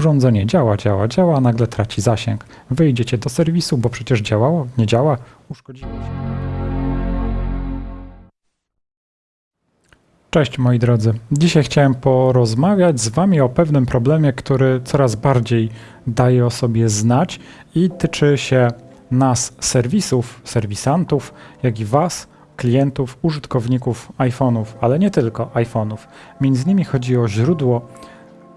Urządzenie działa, działa, działa, a nagle traci zasięg. Wyjdziecie do serwisu, bo przecież działało, nie działa, uszkodziło się. Cześć moi drodzy. Dzisiaj chciałem porozmawiać z Wami o pewnym problemie, który coraz bardziej daje o sobie znać i tyczy się nas, serwisów, serwisantów, jak i Was, klientów, użytkowników iPhone'ów, ale nie tylko iPhone'ów. Między innymi chodzi o źródło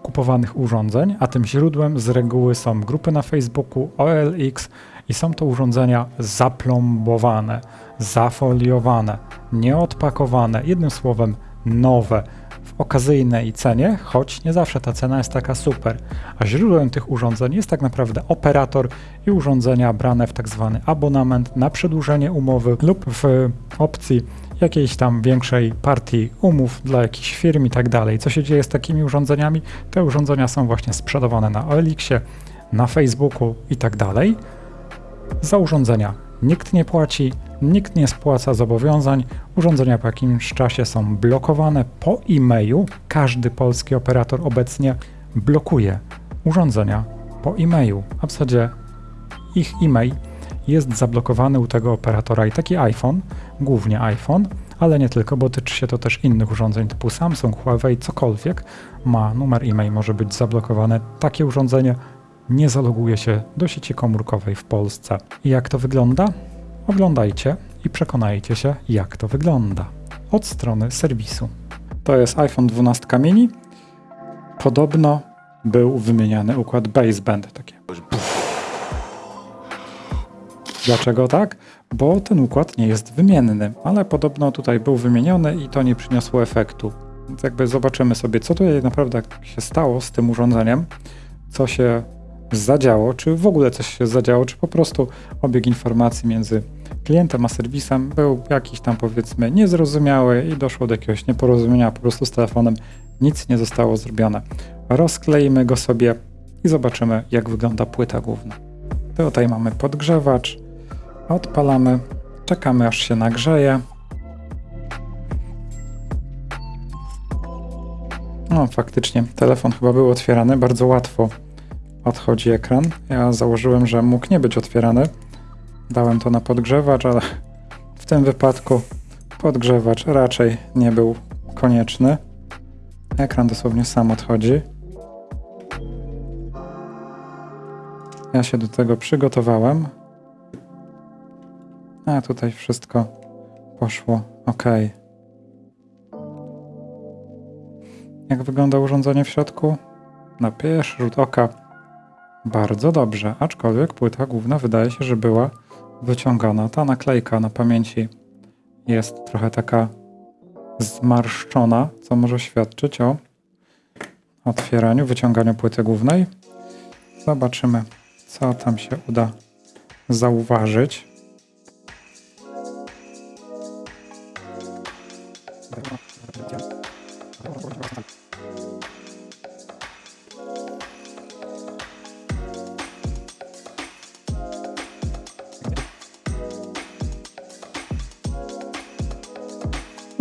kupowanych urządzeń, a tym źródłem z reguły są grupy na Facebooku, OLX i są to urządzenia zaplombowane, zafoliowane, nieodpakowane, jednym słowem nowe w okazyjnej cenie, choć nie zawsze ta cena jest taka super. A źródłem tych urządzeń jest tak naprawdę operator i urządzenia brane w tak zwany abonament na przedłużenie umowy lub w opcji jakiejś tam większej partii umów dla jakichś firm i tak dalej. Co się dzieje z takimi urządzeniami? Te urządzenia są właśnie sprzedawane na OLX-ie, na Facebooku i tak dalej. Za urządzenia nikt nie płaci, nikt nie spłaca zobowiązań, urządzenia po jakimś czasie są blokowane po e-mailu. Każdy polski operator obecnie blokuje urządzenia po e-mailu, a w zasadzie ich e-mail jest zablokowany u tego operatora i taki iPhone, głównie iPhone, ale nie tylko, bo tyczy się to też innych urządzeń typu Samsung, Huawei, cokolwiek ma numer e-mail, może być zablokowane. Takie urządzenie nie zaloguje się do sieci komórkowej w Polsce. I jak to wygląda? Oglądajcie i przekonajcie się, jak to wygląda. Od strony serwisu. To jest iPhone 12 mini. Podobno był wymieniany układ baseband. Takie. Dlaczego tak? Bo ten układ nie jest wymienny, ale podobno tutaj był wymieniony i to nie przyniosło efektu. Więc jakby zobaczymy sobie, co tutaj naprawdę się stało z tym urządzeniem, co się zadziało, czy w ogóle coś się zadziało, czy po prostu obieg informacji między klientem a serwisem był jakiś tam powiedzmy niezrozumiały i doszło do jakiegoś nieporozumienia, po prostu z telefonem nic nie zostało zrobione. Rozkleimy go sobie i zobaczymy jak wygląda płyta główna. Tutaj mamy podgrzewacz, odpalamy, czekamy aż się nagrzeje. No faktycznie, telefon chyba był otwierany, bardzo łatwo odchodzi ekran. Ja założyłem, że mógł nie być otwierany. Dałem to na podgrzewacz, ale w tym wypadku podgrzewacz raczej nie był konieczny. Ekran dosłownie sam odchodzi. Ja się do tego przygotowałem. A tutaj wszystko poszło ok. Jak wygląda urządzenie w środku? Na pierwszy rzut oka bardzo dobrze, aczkolwiek płyta główna wydaje się, że była wyciągana. Ta naklejka na pamięci jest trochę taka zmarszczona, co może świadczyć o otwieraniu, wyciąganiu płyty głównej. Zobaczymy, co tam się uda zauważyć.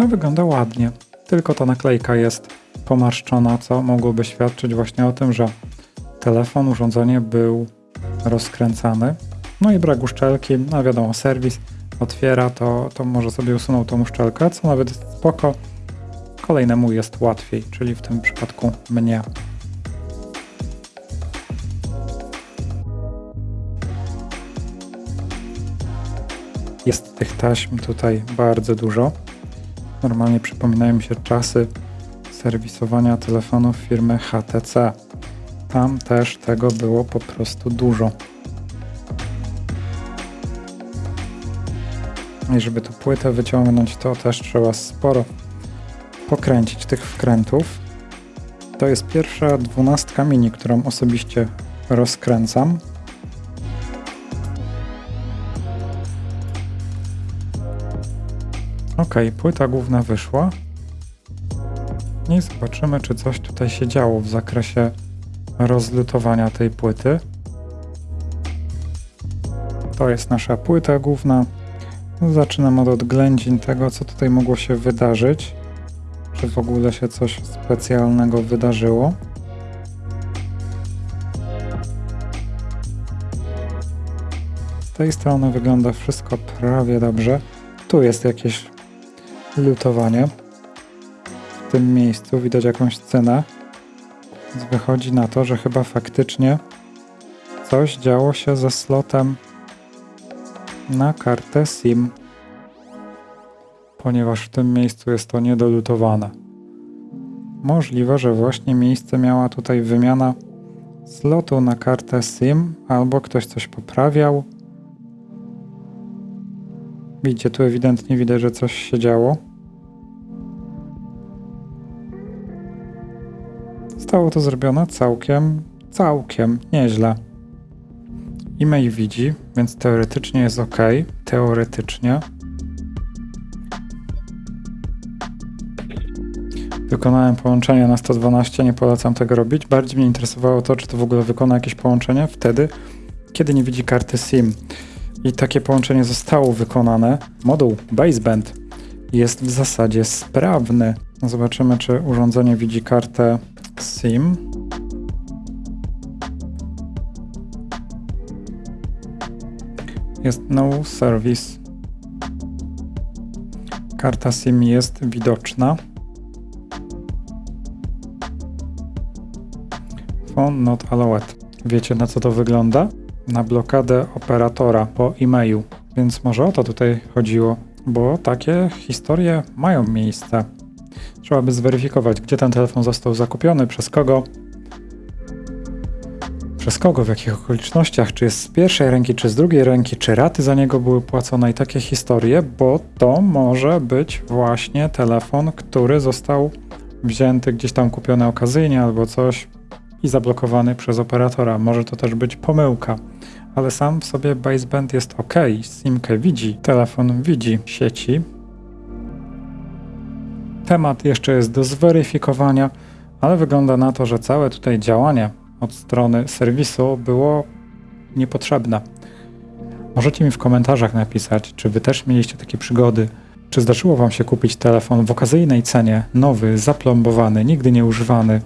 No wygląda ładnie, tylko ta naklejka jest pomarszczona, co mogłoby świadczyć właśnie o tym, że telefon, urządzenie był rozkręcany. No i brak uszczelki, no wiadomo, serwis otwiera, to, to może sobie usunął tą uszczelkę, co nawet jest spoko. Kolejnemu jest łatwiej, czyli w tym przypadku mnie. Jest tych taśm tutaj bardzo dużo. Normalnie przypominają mi się czasy serwisowania telefonów firmy HTC. Tam też tego było po prostu dużo. I żeby tu płytę wyciągnąć, to też trzeba sporo pokręcić tych wkrętów. To jest pierwsza dwunastka mini, którą osobiście rozkręcam. Ok, płyta główna wyszła. I zobaczymy, czy coś tutaj się działo w zakresie rozlutowania tej płyty. To jest nasza płyta główna. Zaczynam od odględzin tego, co tutaj mogło się wydarzyć. Czy w ogóle się coś specjalnego wydarzyło. Z tej strony wygląda wszystko prawie dobrze. Tu jest jakieś lutowanie. W tym miejscu widać jakąś cenę. Więc wychodzi na to, że chyba faktycznie coś działo się ze slotem na kartę SIM, ponieważ w tym miejscu jest to niedolutowane. Możliwe, że właśnie miejsce miała tutaj wymiana slotu na kartę SIM, albo ktoś coś poprawiał. Widzicie, tu ewidentnie widać, że coś się działo. Zostało to zrobione całkiem, całkiem nieźle. E-mail widzi, więc teoretycznie jest ok. Teoretycznie. Wykonałem połączenie na 112, nie polecam tego robić. Bardziej mnie interesowało to, czy to w ogóle wykona jakieś połączenie wtedy, kiedy nie widzi karty SIM. I takie połączenie zostało wykonane. Moduł baseband jest w zasadzie sprawny. Zobaczymy, czy urządzenie widzi kartę SIM. Jest no service. Karta SIM jest widoczna. Phone not allowed. Wiecie na co to wygląda? Na blokadę operatora po e-mailu. Więc może o to tutaj chodziło, bo takie historie mają miejsce. Trzeba by zweryfikować, gdzie ten telefon został zakupiony, przez kogo, przez kogo, w jakich okolicznościach, czy jest z pierwszej ręki, czy z drugiej ręki, czy raty za niego były płacone i takie historie, bo to może być właśnie telefon, który został wzięty gdzieś tam kupiony okazyjnie albo coś i zablokowany przez operatora. Może to też być pomyłka, ale sam w sobie baseband jest ok, simkę widzi, telefon widzi sieci. Temat jeszcze jest do zweryfikowania, ale wygląda na to, że całe tutaj działanie od strony serwisu było niepotrzebne. Możecie mi w komentarzach napisać, czy wy też mieliście takie przygody, czy zdarzyło wam się kupić telefon w okazyjnej cenie, nowy, zaplombowany, nigdy nie używany,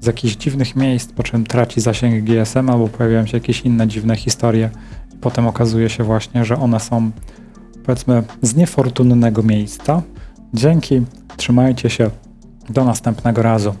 z jakichś dziwnych miejsc, po czym traci zasięg GSM albo pojawiają się jakieś inne dziwne historie i potem okazuje się właśnie, że one są powiedzmy z niefortunnego miejsca. Dzięki, trzymajcie się, do następnego razu.